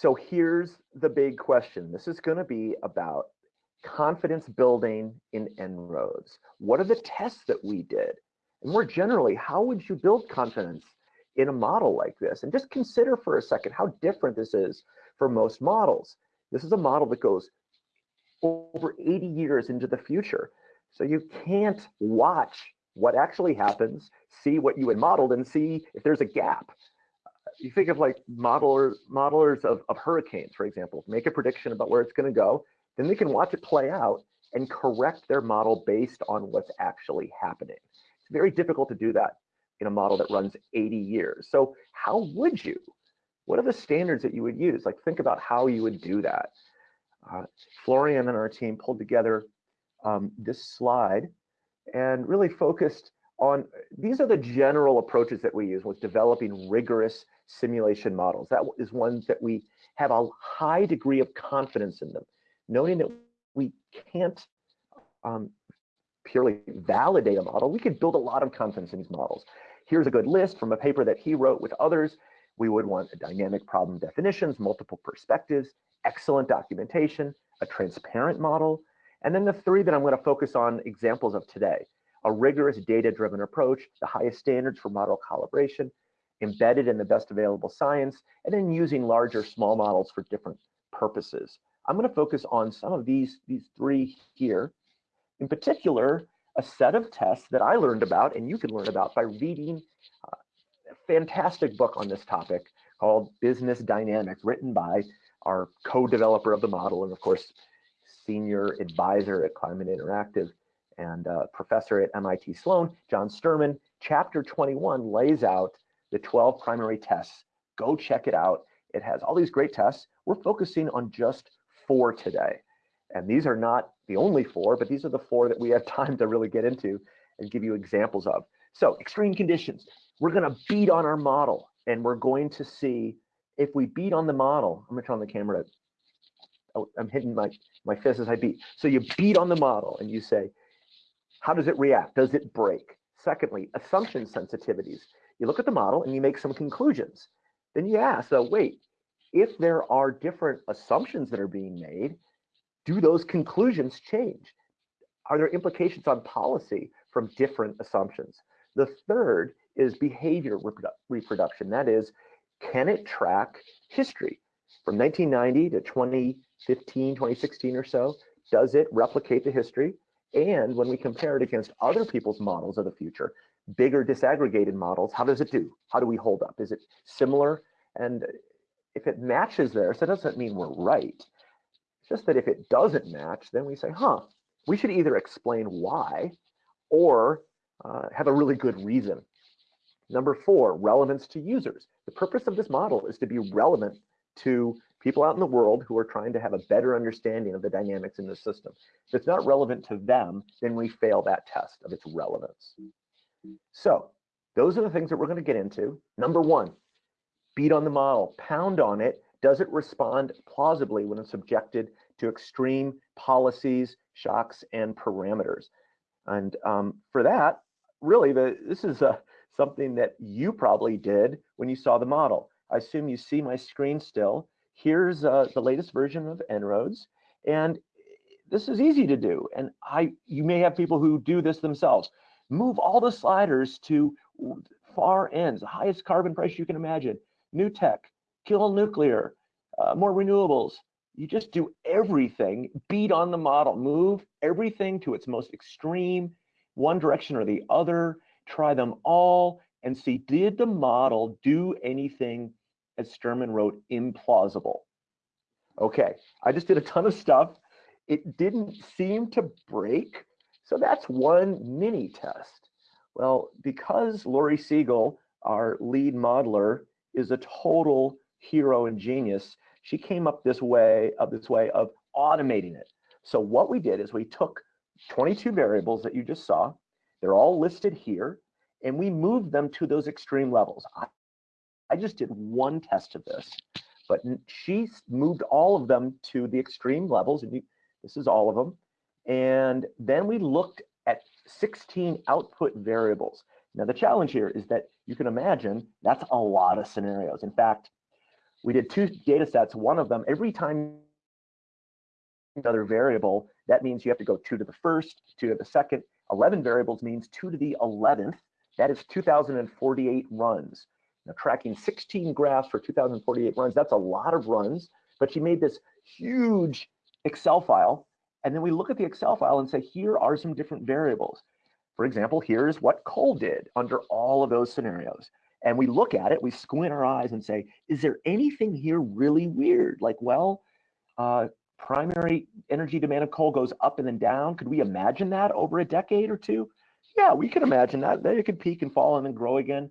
So here's the big question. This is going to be about confidence building in En-ROADS. What are the tests that we did? And more generally, how would you build confidence in a model like this? And just consider for a second how different this is for most models. This is a model that goes over 80 years into the future. So you can't watch what actually happens, see what you had modeled, and see if there's a gap you think of like modelers modelers of, of hurricanes, for example, make a prediction about where it's going to go, then they can watch it play out and correct their model based on what's actually happening. It's very difficult to do that in a model that runs 80 years. So how would you? What are the standards that you would use? Like think about how you would do that. Uh, Florian and our team pulled together um, this slide and really focused on, these are the general approaches that we use with developing rigorous simulation models. That is one that we have a high degree of confidence in them, knowing that we can't um, purely validate a model, we could build a lot of confidence in these models. Here's a good list from a paper that he wrote with others. We would want dynamic problem definitions, multiple perspectives, excellent documentation, a transparent model, and then the three that I'm going to focus on examples of today, a rigorous data-driven approach, the highest standards for model calibration, embedded in the best available science, and then using larger small models for different purposes. I'm going to focus on some of these, these three here. In particular, a set of tests that I learned about and you can learn about by reading uh, a fantastic book on this topic called Business Dynamics, written by our co-developer of the model and of course, senior advisor at Climate Interactive and uh, professor at MIT Sloan, John Sterman, Chapter 21 lays out the 12 primary tests. Go check it out. It has all these great tests. We're focusing on just four today. And these are not the only four, but these are the four that we have time to really get into and give you examples of. So extreme conditions, we're gonna beat on our model and we're going to see if we beat on the model, I'm gonna turn on the camera. Oh, I'm hitting my, my fist as I beat. So you beat on the model and you say, how does it react? Does it break? Secondly, assumption sensitivities you look at the model and you make some conclusions. Then you ask, so wait, if there are different assumptions that are being made, do those conclusions change? Are there implications on policy from different assumptions? The third is behavior reprodu reproduction. That is, can it track history from 1990 to 2015, 2016 or so? Does it replicate the history? And when we compare it against other people's models of the future, bigger disaggregated models, how does it do? How do we hold up? Is it similar? And if it matches there, so that doesn't mean we're right. It's just that if it doesn't match, then we say, huh, we should either explain why or uh, have a really good reason. Number four, relevance to users. The purpose of this model is to be relevant to people out in the world who are trying to have a better understanding of the dynamics in the system. If it's not relevant to them, then we fail that test of its relevance. So those are the things that we're going to get into. Number one, beat on the model, pound on it. Does it respond plausibly when it's subjected to extreme policies, shocks, and parameters? And um, for that, really, the, this is a, uh, something that you probably did when you saw the model. I assume you see my screen still. Here's uh, the latest version of En-ROADS. And this is easy to do. And I, you may have people who do this themselves move all the sliders to far ends, the highest carbon price you can imagine, new tech, kill nuclear, uh, more renewables. You just do everything, beat on the model, move everything to its most extreme, one direction or the other, try them all and see, did the model do anything, as Sterman wrote, implausible? Okay, I just did a ton of stuff. It didn't seem to break so that's one mini test. Well, because Lori Siegel, our lead modeler, is a total hero and genius, she came up this way of this way of automating it. So what we did is we took 22 variables that you just saw, they're all listed here, and we moved them to those extreme levels. I, just did one test of this, but she moved all of them to the extreme levels, and you, this is all of them, And then we looked at 16 output variables. Now the challenge here is that you can imagine that's a lot of scenarios. In fact, we did two data sets, one of them, every time another variable, that means you have to go two to the first, two to the second. 11 variables means two to the 11th. That is 2048 runs. Now tracking 16 graphs for 2048 runs, that's a lot of runs, but she made this huge Excel file. And then we look at the Excel file and say, here are some different variables. For example, here's what coal did under all of those scenarios. And we look at it, we squint our eyes and say, is there anything here really weird? Like, well, uh, primary energy demand of coal goes up and then down. Could we imagine that over a decade or two? Yeah, we can imagine that. Then it could peak and fall and then grow again.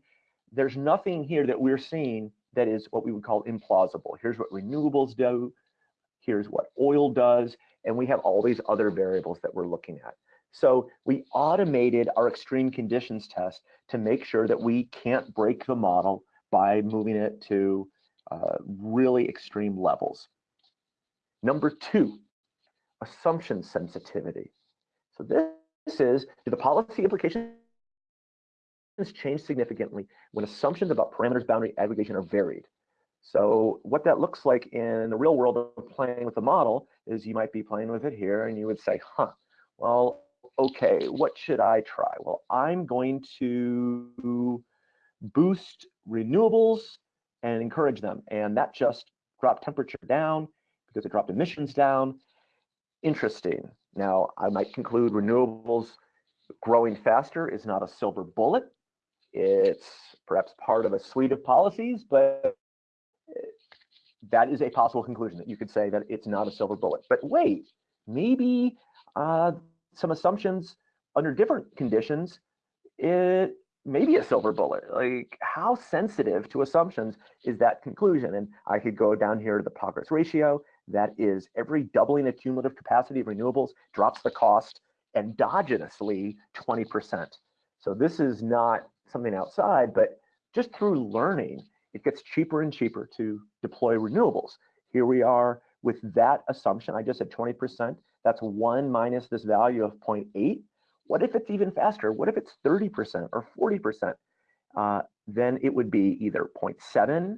There's nothing here that we're seeing that is what we would call implausible. Here's what renewables do. Here's what oil does. And we have all these other variables that we're looking at. So we automated our extreme conditions test to make sure that we can't break the model by moving it to uh, really extreme levels. Number two, assumption sensitivity. So this is, do the policy implications change significantly when assumptions about parameters boundary aggregation are varied? So what that looks like in the real world of playing with the model is you might be playing with it here and you would say, huh, well, okay, what should I try? Well, I'm going to boost renewables and encourage them. And that just dropped temperature down because it dropped emissions down. Interesting. Now, I might conclude renewables growing faster is not a silver bullet. It's perhaps part of a suite of policies, but that is a possible conclusion that you could say that it's not a silver bullet. But wait, maybe uh, some assumptions under different conditions, it may be a silver bullet. Like how sensitive to assumptions is that conclusion? And I could go down here to the progress ratio. That is every doubling of cumulative capacity of renewables drops the cost endogenously 20%. So this is not something outside, but just through learning, it gets cheaper and cheaper to deploy renewables. Here we are with that assumption. I just said 20%. That's one minus this value of 0.8. What if it's even faster? What if it's 30% or 40%? Uh, then it would be either 0.7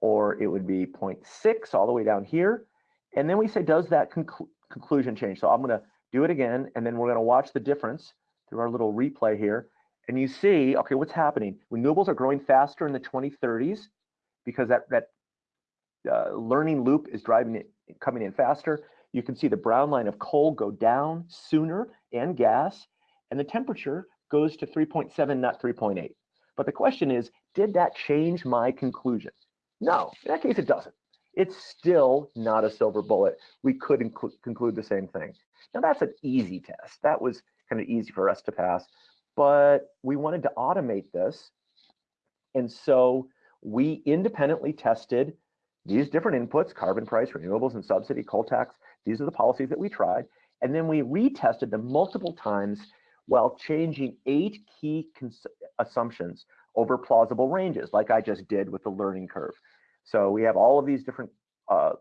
or it would be 0.6 all the way down here. And then we say, does that conclu conclusion change? So I'm going to do it again, and then we're going to watch the difference through our little replay here. And you see, okay, what's happening? Renewables are growing faster in the 2030s because that, that uh, learning loop is driving it, coming in faster. You can see the brown line of coal go down sooner and gas, and the temperature goes to 3.7, not 3.8. But the question is, did that change my conclusion? No, in that case, it doesn't. It's still not a silver bullet. We could conclude the same thing. Now, that's an easy test. That was kind of easy for us to pass, but we wanted to automate this. And so we independently tested these different inputs, carbon price, renewables and subsidy, coal tax, these are the policies that we tried. And then we retested them multiple times while changing eight key assumptions over plausible ranges, like I just did with the learning curve. So we have all of these different uh,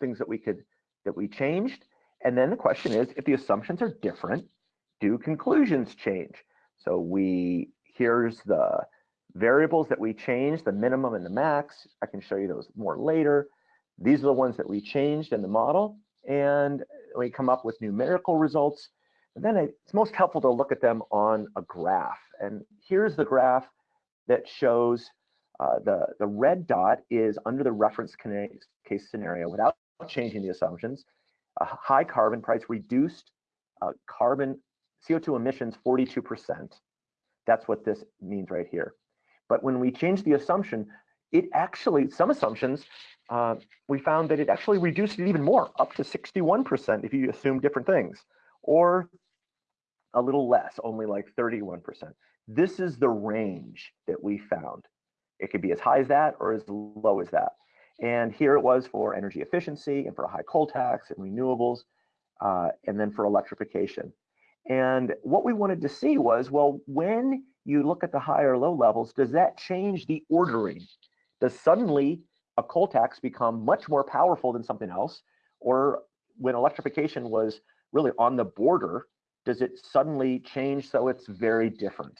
things that we could that we changed. And then the question is, if the assumptions are different, do conclusions change? So we here's the variables that we changed, the minimum and the max. I can show you those more later. These are the ones that we changed in the model and we come up with numerical results. And then it's most helpful to look at them on a graph. And here's the graph that shows uh, the, the red dot is under the reference case scenario without changing the assumptions. A high carbon price reduced uh, carbon CO2 emissions 42%. That's what this means right here. But when we change the assumption, it actually, some assumptions uh, we found that it actually reduced it even more, up to 61% if you assume different things, or a little less, only like 31%. This is the range that we found. It could be as high as that or as low as that. And here it was for energy efficiency and for a high coal tax and renewables, uh, and then for electrification. And what we wanted to see was, well, when you look at the high or low levels, does that change the ordering? Does suddenly a coal tax become much more powerful than something else, or when electrification was really on the border, does it suddenly change so it's very different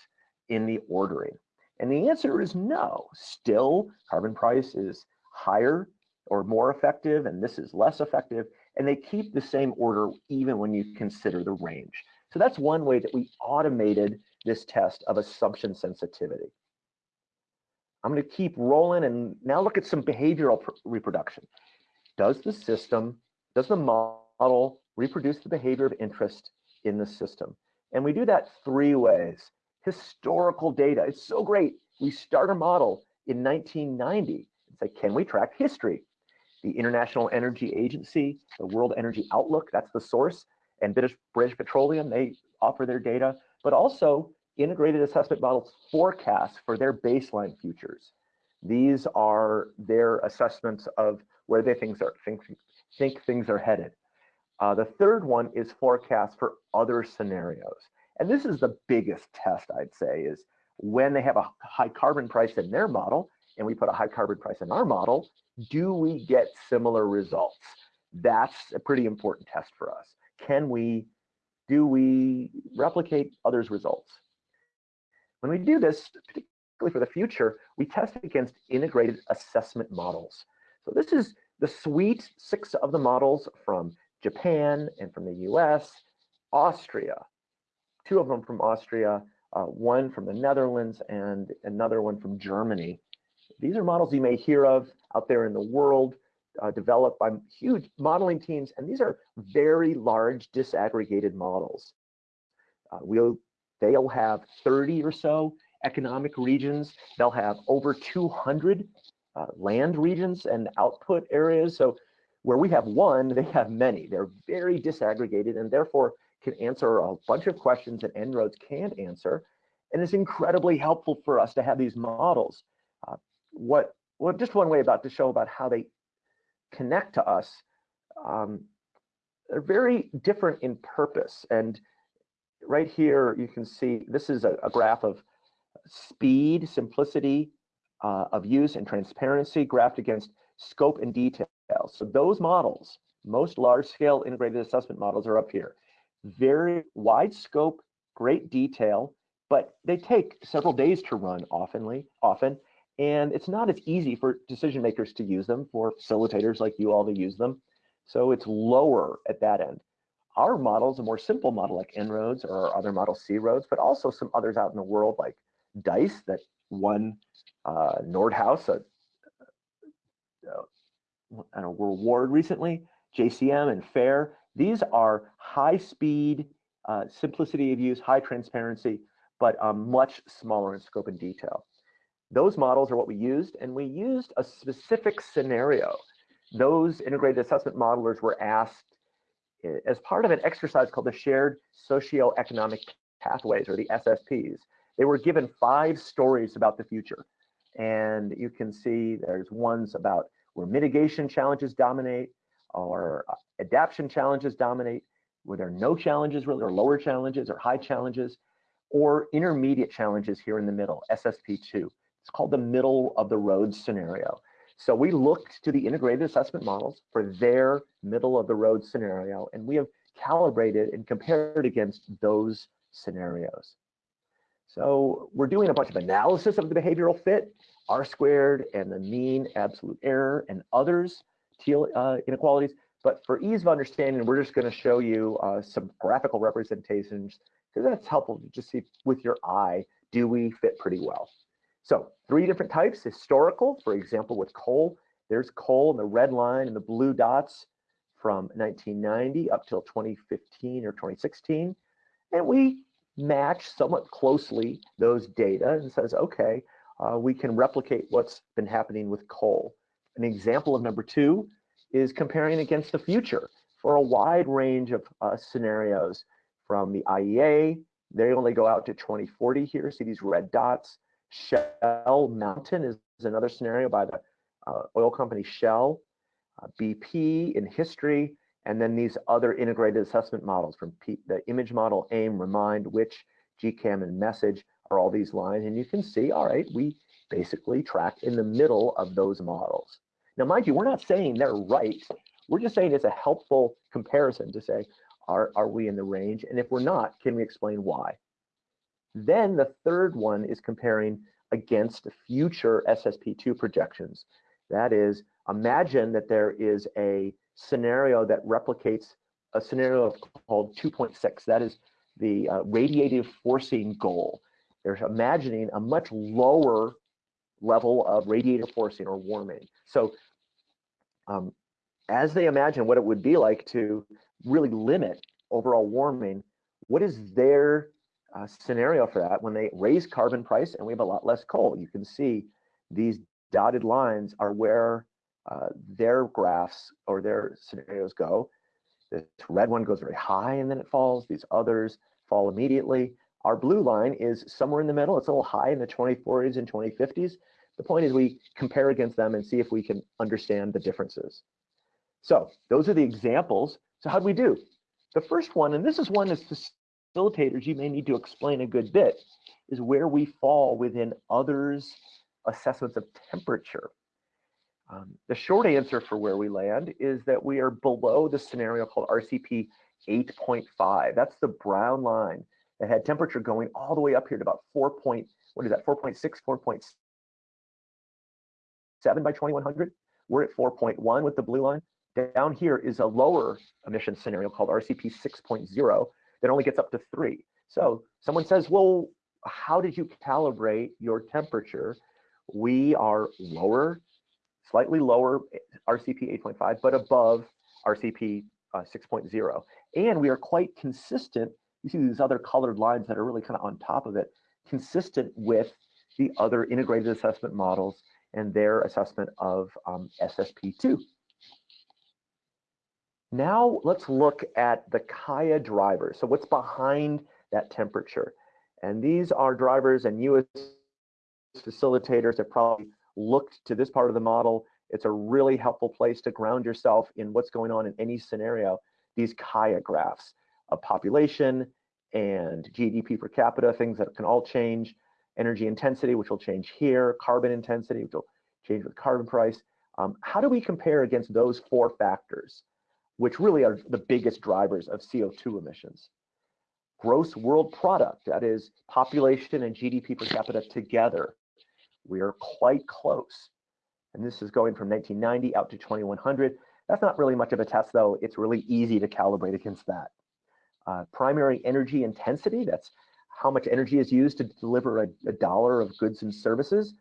in the ordering? And the answer is no. Still, carbon price is higher or more effective, and this is less effective, and they keep the same order even when you consider the range. So that's one way that we automated this test of assumption sensitivity. I'm going to keep rolling and now look at some behavioral reproduction. Does the system, does the model reproduce the behavior of interest in the system? And we do that three ways. Historical data, it's so great. We start a model in 1990 and say, can we track history? The International Energy Agency, the World Energy Outlook, that's the source, and British, British Petroleum, they offer their data, but also integrated assessment models forecasts for their baseline futures. These are their assessments of where they think, are, think, think things are headed. Uh, the third one is forecast for other scenarios. And this is the biggest test, I'd say, is when they have a high carbon price in their model and we put a high carbon price in our model, do we get similar results? That's a pretty important test for us. Can we, do we replicate others' results? When we do this, particularly for the future, we test against integrated assessment models. So this is the suite, six of the models from Japan and from the US, Austria, two of them from Austria, uh, one from the Netherlands and another one from Germany. These are models you may hear of out there in the world, uh, developed by huge modeling teams, and these are very large disaggregated models. Uh, we'll They'll have 30 or so economic regions. They'll have over 200 uh, land regions and output areas. So where we have one, they have many. They're very disaggregated and therefore can answer a bunch of questions that En-ROADS can't answer. And it's incredibly helpful for us to have these models. Uh, what, well, just one way about to show about how they connect to us. Um, they're very different in purpose. And right here, you can see this is a, a graph of speed, simplicity uh, of use, and transparency graphed against scope and detail. So those models, most large-scale integrated assessment models are up here. Very wide scope, great detail, but they take several days to run oftenly, often, and it's not as easy for decision makers to use them, for facilitators like you all to use them. So it's lower at that end. Our model is a more simple model like En-ROADS or other model C-ROADS, but also some others out in the world like DICE that won uh, Nordhaus a, a, an award recently, JCM and FAIR. These are high speed, uh, simplicity of use, high transparency, but um, much smaller in scope and detail. Those models are what we used, and we used a specific scenario. Those integrated assessment modelers were asked as part of an exercise called the Shared Socioeconomic Pathways, or the SSPs. They were given five stories about the future. And you can see there's ones about where mitigation challenges dominate, or uh, adaptation challenges dominate, where there are no challenges really, or lower challenges, or high challenges, or intermediate challenges here in the middle, SSP2. It's called the middle of the road scenario. So we looked to the integrated assessment models for their middle of the road scenario, and we have calibrated and compared against those scenarios. So we're doing a bunch of analysis of the behavioral fit, R squared and the mean absolute error and others Theil uh, inequalities. But for ease of understanding, we're just going to show you uh, some graphical representations because that's helpful to just see with your eye, do we fit pretty well? So three different types, historical, for example, with coal, there's coal in the red line and the blue dots from 1990 up till 2015 or 2016. And we match somewhat closely those data and says, okay, uh, we can replicate what's been happening with coal. An example of number two is comparing against the future for a wide range of uh, scenarios from the IEA, they only go out to 2040 here, see these red dots, Shell Mountain is, another scenario by the uh, oil company Shell, uh, BP in history, and then these other integrated assessment models from P the image model, AIM, Remind, WITCH, GCAM, and Message are all these lines. And you can see, all right, we basically track in the middle of those models. Now, mind you, we're not saying they're right. We're just saying it's a helpful comparison to say, Are, are we in the range? And if we're not, can we explain why? Then the third one is comparing against future SSP2 projections. That is, imagine that there is a scenario that replicates a scenario called 2.6. That is the uh, radiative forcing goal. They're imagining a much lower level of radiative forcing or warming. So um, as they imagine what it would be like to really limit overall warming, what is their uh, scenario for that when they raise carbon price and we have a lot less coal? You can see these dotted lines are where uh, their graphs or their scenarios go. This red one goes very high and then it falls. These others fall immediately. Our blue line is somewhere in the middle. It's a little high in the 2040s and 2050s. The point is we compare against them and see if we can understand the differences. So those are the examples. So how do we do? The first one, and this is one as facilitators you may need to explain a good bit, is where we fall within others' assessments of temperature. Um, the short answer for where we land is that we are below the scenario called RCP 8.5. That's the brown line that had temperature going all the way up here to about 4 point, what is that, 4.6, 4.7 by 2100. We're at 4.1 with the blue line. Down here is a lower emission scenario called RCP 6.0 that only gets up to three. So someone says, well, how did you calibrate your temperature? We are lower, slightly lower RCP 8.5, but above RCP uh, 6.0. And we are quite consistent. You see these other colored lines that are really kind of on top of it, consistent with the other integrated assessment models and their assessment of um, SSP2. Now let's look at the Kaya drivers. So what's behind that temperature? And these are drivers and you as facilitators have probably looked to this part of the model. It's a really helpful place to ground yourself in what's going on in any scenario. These Kaya graphs of population and GDP per capita, things that can all change, energy intensity, which will change here, carbon intensity, which will change with carbon price. Um, how do we compare against those four factors? Which really are the biggest drivers of CO2 emissions. Gross world product, that is population and GDP per capita together, we are quite close. And this is going from 1990 out to 2100. That's not really much of a test though. It's really easy to calibrate against that. Uh, primary energy intensity, that's how much energy is used to deliver a, a dollar of goods and services,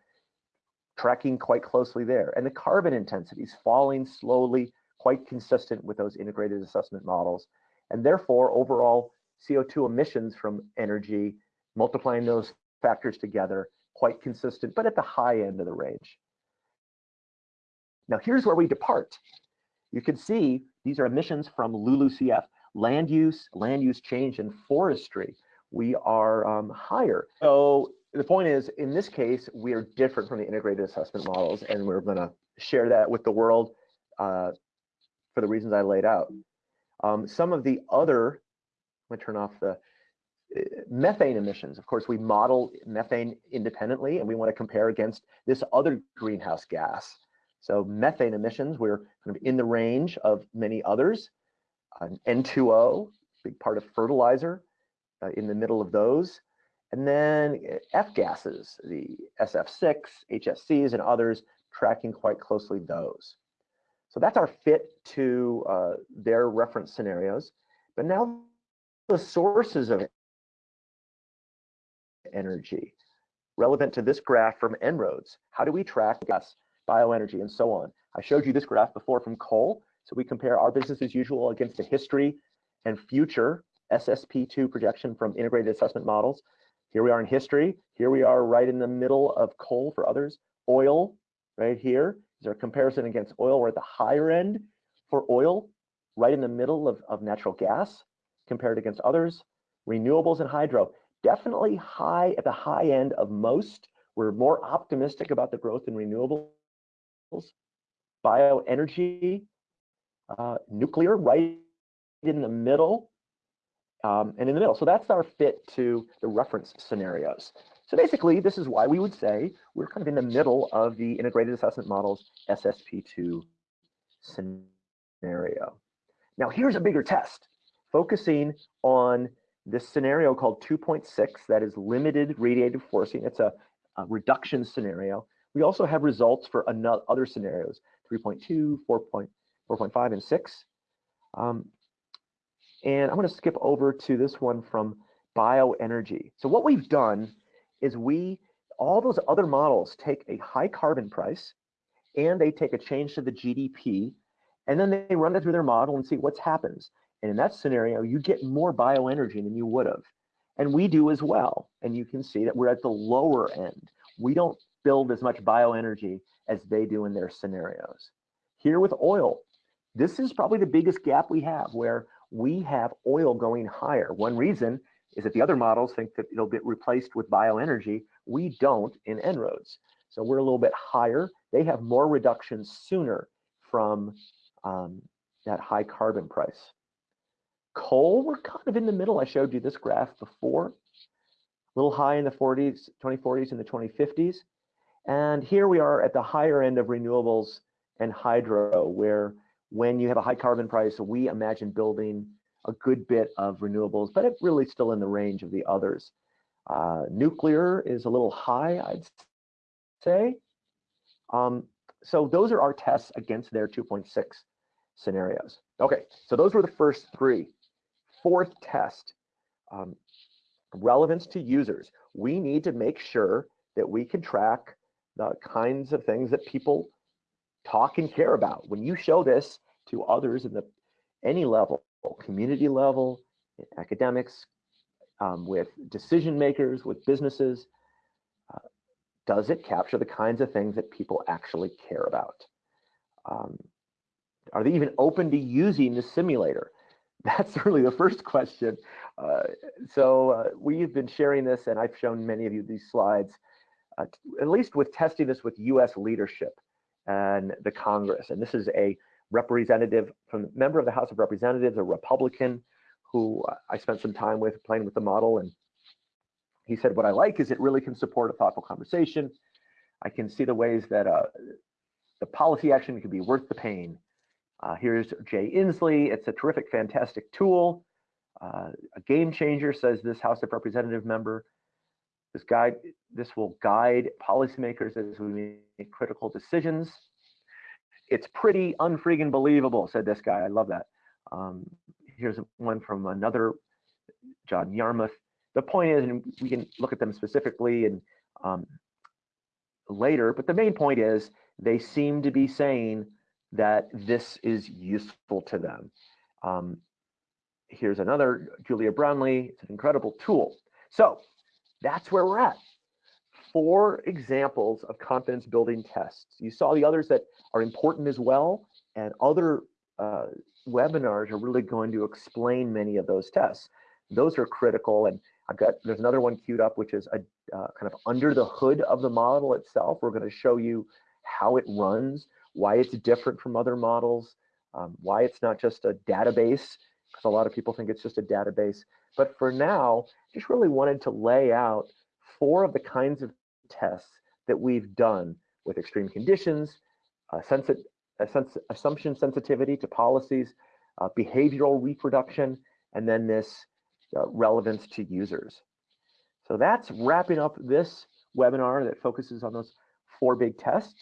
tracking quite closely there. And the carbon intensity is falling slowly quite consistent with those integrated assessment models. And therefore, overall CO2 emissions from energy, multiplying those factors together, quite consistent, but at the high end of the range. Now, here's where we depart. You can see these are emissions from LULUCF, land use, land use change, and forestry. We are um, higher. So the point is, in this case, we are different from the integrated assessment models, and we're going to share that with the world uh, for the reasons I laid out. Um, some of the other, let me turn off the uh, methane emissions. Of course, we model methane independently and we want to compare against this other greenhouse gas. So methane emissions, we're kind of in the range of many others. An N2O, big part of fertilizer, uh, in the middle of those. And then uh, F gases, the SF6, HFCs, and others, tracking quite closely those. So that's our fit to uh, their reference scenarios. But now the sources of energy relevant to this graph from En-ROADS. How do we track gas, bioenergy, and so on? I showed you this graph before from coal. So we compare our business as usual against the history and future SSP2 projection from integrated assessment models. Here we are in history. Here we are right in the middle of coal for others. Oil right here. Is there a comparison against oil? We're at the higher end for oil, right in the middle of, of natural gas compared against others. Renewables and hydro, definitely high at the high end of most. We're more optimistic about the growth in renewables. Bioenergy, uh, nuclear, right in the middle, um, and in the middle. So that's our fit to the reference scenarios. So basically, this is why we would say we're kind of in the middle of the integrated assessment models SSP2 scenario. Now, here's a bigger test focusing on this scenario called 2.6 that is limited radiative forcing. It's a, a reduction scenario. We also have results for another, other scenarios, 3.2, 4.5, and 6. Um, and I'm going to skip over to this one from bioenergy. So what we've done is we, all those other models take a high carbon price and they take a change to the GDP and then they run it through their model and see what happens. And in that scenario, you get more bioenergy than you would have. And we do as well. And you can see that we're at the lower end. We don't build as much bioenergy as they do in their scenarios. Here with oil, this is probably the biggest gap we have where we have oil going higher. One reason is that the other models think that it'll get replaced with bioenergy. We don't in En-ROADS. So we're a little bit higher. They have more reductions sooner from um, that high carbon price. Coal, we're kind of in the middle. I showed you this graph before. A little high in the 40s, 2040s and the 2050s. And here we are at the higher end of renewables and hydro, where when you have a high carbon price, we imagine building a good bit of renewables, but it's really still in the range of the others. Uh, nuclear is a little high, I'd say. Um, so those are our tests against their 2.6 scenarios. Okay, so those were the first three. Fourth test, um, relevance to users. We need to make sure that we can track the kinds of things that people talk and care about. When you show this to others in the any level, community level, academics, um, with decision makers, with businesses, uh, does it capture the kinds of things that people actually care about? Um, are they even open to using the simulator? That's really the first question. Uh, so uh, we've been sharing this, and I've shown many of you these slides, uh, at least with testing this with US leadership and the Congress. And this is a representative from member of the House of Representatives, a Republican who I spent some time with playing with the model. And he said, what I like is it really can support a thoughtful conversation. I can see the ways that uh, the policy action could be worth the pain. Uh, here's Jay Inslee. It's a terrific, fantastic tool. Uh, a game changer, says this House of Representative member. This guide, this will guide policymakers as we make critical decisions. It's pretty unfreaking believable, said this guy. I love that. Um, here's one from another John Yarmuth. The point is, and we can look at them specifically and um, later, but the main point is they seem to be saying that this is useful to them. Um, here's another, Julia Brownley. It's an incredible tool. So that's where we're at. Four examples of confidence building tests. You saw the others that are important as well, and other uh, webinars are really going to explain many of those tests. Those are critical, and I've got there's another one queued up, which is a uh, kind of under the hood of the model itself. We're going to show you how it runs, why it's different from other models, um, why it's not just a database, because a lot of people think it's just a database. But for now, just really wanted to lay out four of the kinds of tests that we've done with extreme conditions, uh, sensi sens assumption sensitivity to policies, uh, behavioral reproduction, and then this uh, relevance to users. So that's wrapping up this webinar that focuses on those four big tests.